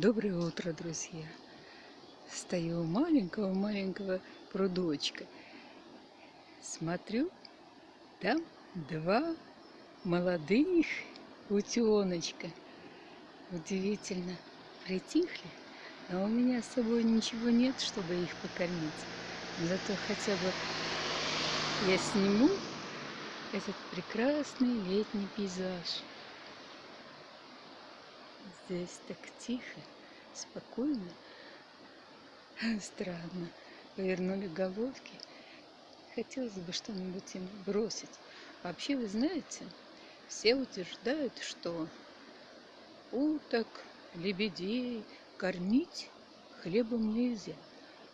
Доброе утро, друзья! Стою у маленького-маленького прудочка. Смотрю, там два молодых утеночка. Удивительно, притихли, но у меня с собой ничего нет, чтобы их покормить. Зато хотя бы я сниму этот прекрасный летний пейзаж. Здесь так тихо, спокойно. Странно. Повернули головки. Хотелось бы что-нибудь им бросить. Вообще, вы знаете, все утверждают, что уток, лебедей кормить хлебом нельзя.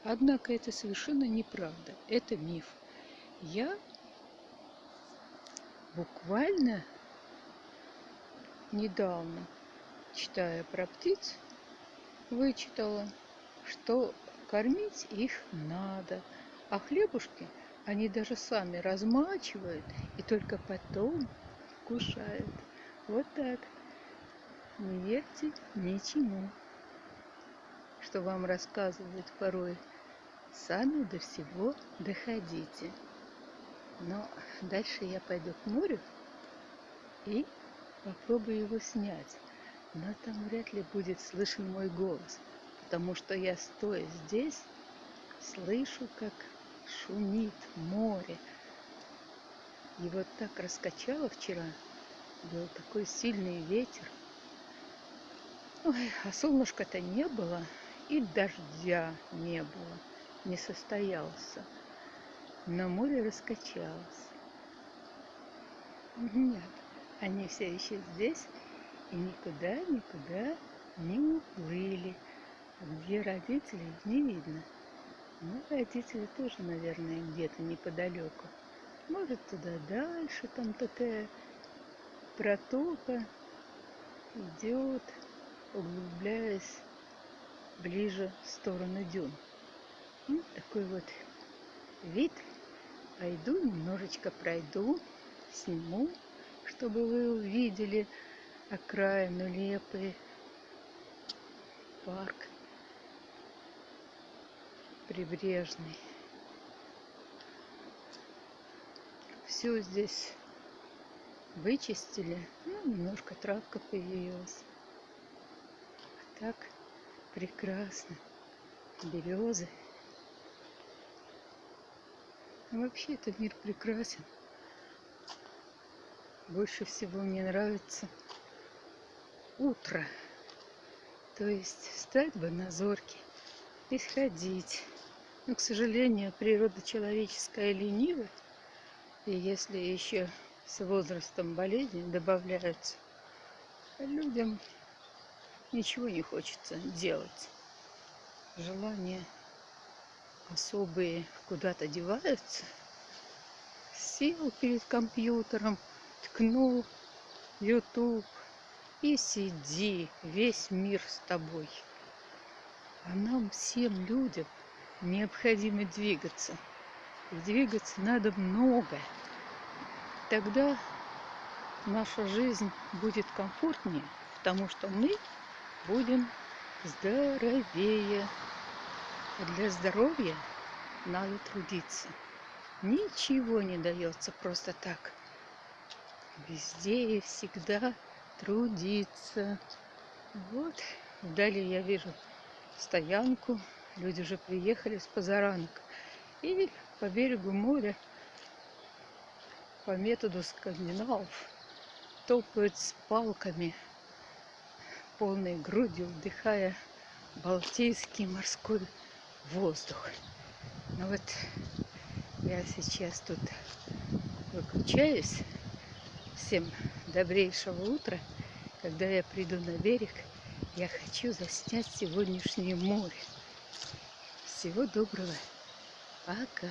Однако это совершенно неправда. Это миф. Я буквально недавно читая про птиц, вычитала, что кормить их надо, а хлебушки они даже сами размачивают и только потом кушают. Вот так. Не верьте ничему, что вам рассказывают порой. Сами до всего доходите. Но дальше я пойду к морю и попробую его снять но там вряд ли будет слышен мой голос, потому что я, стоя здесь, слышу, как шумит море. И вот так раскачало вчера, был такой сильный ветер. Ой, а солнышка-то не было, и дождя не было, не состоялся. Но море раскачалось. Нет, они все еще здесь, и никуда, никуда не уплыли. Где родители, не видно. Ну, родители тоже, наверное, где-то неподалеку. Может, туда дальше, там такая протока идет, углубляясь ближе в сторону дюн. Ну, такой вот вид. Пойду, немножечко пройду, сниму, чтобы вы увидели, окраину Лепы, парк прибрежный. Все здесь вычистили, ну, немножко травка появилась. А так прекрасно. Березы. вообще этот мир прекрасен. Больше всего мне нравится утро. То есть встать бы на зорки и сходить. Но, к сожалению, природа человеческая ленива. И если еще с возрастом болезни добавляются, людям ничего не хочется делать. Желания особые куда-то деваются. Сел перед компьютером, ткнул YouTube, и сиди, весь мир с тобой. А нам, всем людям, необходимо двигаться. И двигаться надо много. Тогда наша жизнь будет комфортнее, потому что мы будем здоровее. А для здоровья надо трудиться. Ничего не дается просто так. Везде и всегда трудиться. Вот, вдали я вижу стоянку. Люди уже приехали с позаранок. И по берегу моря, по методу скандинавов, топают с палками, полной грудью вдыхая балтийский морской воздух. Ну вот я сейчас тут выключаюсь. Всем добрейшего утра. Когда я приду на берег, я хочу заснять сегодняшнее море. Всего доброго. Пока.